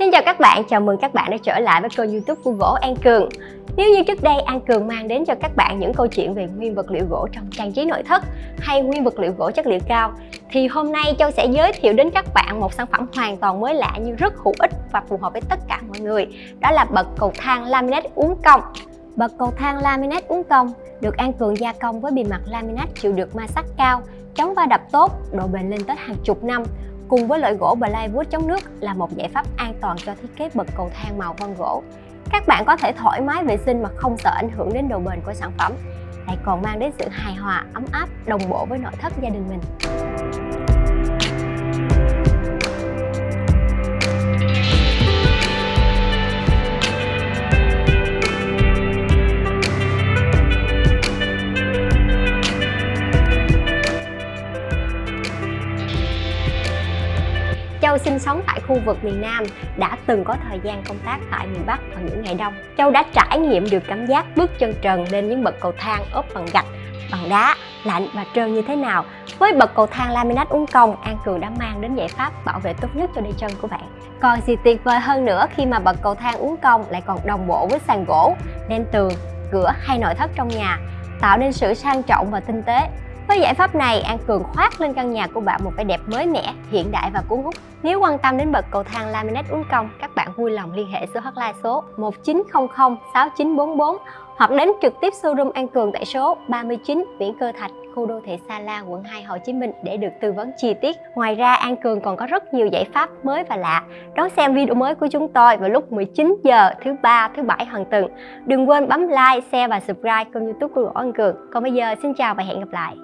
Xin chào các bạn, chào mừng các bạn đã trở lại với kênh youtube của Gỗ An Cường. Nếu như trước đây An Cường mang đến cho các bạn những câu chuyện về nguyên vật liệu gỗ trong trang trí nội thất hay nguyên vật liệu gỗ chất liệu cao thì hôm nay Châu sẽ giới thiệu đến các bạn một sản phẩm hoàn toàn mới lạ nhưng rất hữu ích và phù hợp với tất cả mọi người. Đó là bậc cầu thang laminate uốn cong. Bậc cầu thang laminate uốn cong được An Cường gia công với bề mặt laminate chịu được ma sát cao, chống va đập tốt, độ bền lên tới hàng chục năm cùng với loại gỗ plywood chống nước là một giải pháp an toàn cho thiết kế bậc cầu thang màu vân gỗ. Các bạn có thể thoải mái vệ sinh mà không sợ ảnh hưởng đến độ bền của sản phẩm, lại còn mang đến sự hài hòa, ấm áp, đồng bộ với nội thất gia đình mình. Châu sinh sống tại khu vực miền Nam, đã từng có thời gian công tác tại miền Bắc vào những ngày đông. Châu đã trải nghiệm được cảm giác bước chân trần lên những bậc cầu thang ốp bằng gạch, bằng đá, lạnh và trơn như thế nào. Với bậc cầu thang laminate uốn cong, An Cường đã mang đến giải pháp bảo vệ tốt nhất cho đôi chân của bạn. Còn gì tuyệt vời hơn nữa khi mà bậc cầu thang uốn cong lại còn đồng bộ với sàn gỗ, nền tường, cửa hay nội thất trong nhà, tạo nên sự sang trọng và tinh tế với giải pháp này, An Cường khoác lên căn nhà của bạn một vẻ đẹp mới mẻ, hiện đại và cuốn hút. Nếu quan tâm đến bậc cầu thang laminate uốn cong, các bạn vui lòng liên hệ số hotline số 1900 6944 hoặc đến trực tiếp showroom An Cường tại số 39 Nguyễn Cơ Thạch, khu đô thị Sa La, quận 2, Hồ Chí Minh để được tư vấn chi tiết. Ngoài ra, An Cường còn có rất nhiều giải pháp mới và lạ. Đón xem video mới của chúng tôi vào lúc 19 giờ thứ ba, thứ bảy hàng tuần. Đừng quên bấm like, share và subscribe kênh YouTube của An Cường. Còn bây giờ, xin chào và hẹn gặp lại.